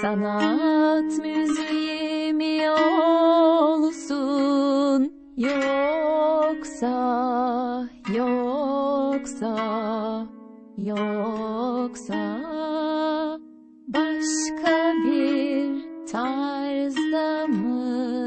Sanat müziği mi olsun. Yoksa yoksa yoksa başka bir tarzda mı